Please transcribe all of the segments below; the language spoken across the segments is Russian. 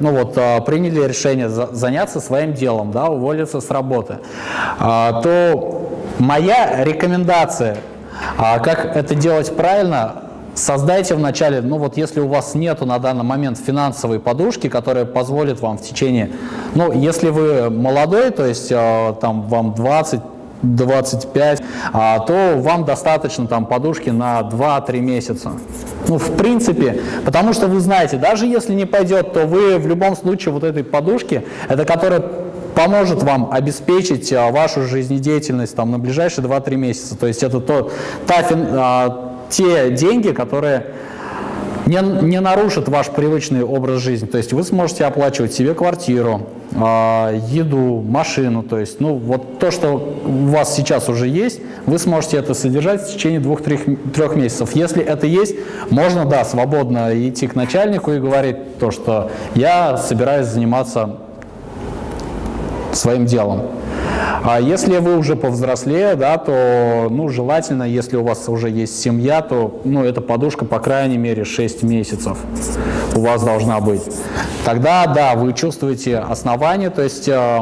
ну вот, а, приняли решение за, заняться своим делом, да, уволиться с работы, а, то моя рекомендация, а, как это делать правильно, Создайте вначале, ну вот если у вас нету на данный момент финансовой подушки, которая позволит вам в течение, ну если вы молодой, то есть там вам 20, 25, а, то вам достаточно там подушки на 2-3 месяца. Ну, в принципе, потому что вы знаете, даже если не пойдет, то вы в любом случае вот этой подушки, это которая поможет вам обеспечить а, вашу жизнедеятельность там, на ближайшие 2-3 месяца. То есть это то, та, а, те деньги, которые не, не нарушат ваш привычный образ жизни. То есть вы сможете оплачивать себе квартиру, э, еду, машину. То есть ну, вот то, что у вас сейчас уже есть, вы сможете это содержать в течение двух-трех месяцев. Если это есть, можно, да, свободно идти к начальнику и говорить то, что я собираюсь заниматься своим делом. А если вы уже повзрослее, да, то ну, желательно, если у вас уже есть семья, то ну, эта подушка по крайней мере 6 месяцев у вас должна быть. Тогда, да, вы чувствуете основание, то есть э,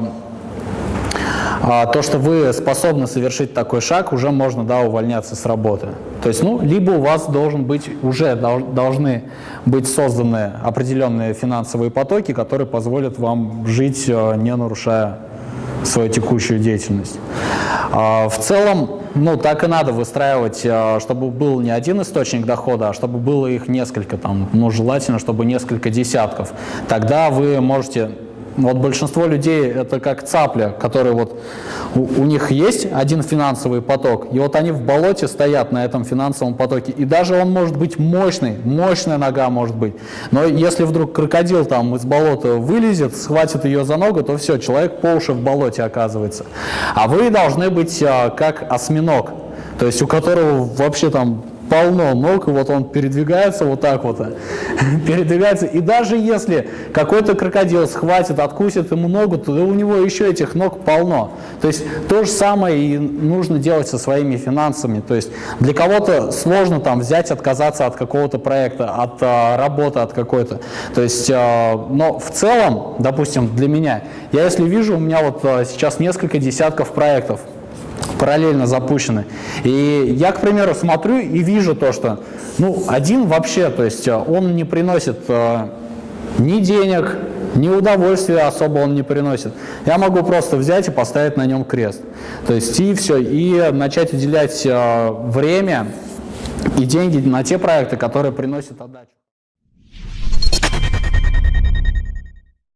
э, то, что вы способны совершить такой шаг, уже можно да, увольняться с работы. То есть, ну, либо у вас должен быть, уже должны быть созданы определенные финансовые потоки, которые позволят вам жить, э, не нарушая свою текущую деятельность. А, в целом, ну, так и надо выстраивать, а, чтобы был не один источник дохода, а чтобы было их несколько, там, ну, желательно, чтобы несколько десятков. Тогда вы можете вот большинство людей это как цапля, которые вот у, у них есть один финансовый поток, и вот они в болоте стоят на этом финансовом потоке, и даже он может быть мощный, мощная нога может быть, но если вдруг крокодил там из болота вылезет, схватит ее за ногу, то все, человек по уши в болоте оказывается. А вы должны быть а, как осьминог, то есть у которого вообще там полно ног, и вот он передвигается вот так вот, передвигается, и даже если какой-то крокодил схватит, откусит ему ногу, то у него еще этих ног полно. То есть то же самое и нужно делать со своими финансами. То есть для кого-то сложно там взять, отказаться от какого-то проекта, от а, работы, от какой-то. То есть, а, но в целом, допустим, для меня, я если вижу, у меня вот а, сейчас несколько десятков проектов, параллельно запущены. И я, к примеру, смотрю и вижу то, что ну, один вообще, то есть э, он не приносит э, ни денег, ни удовольствия особо он не приносит. Я могу просто взять и поставить на нем крест. То есть и все, и начать уделять э, время и деньги на те проекты, которые приносят отдачу.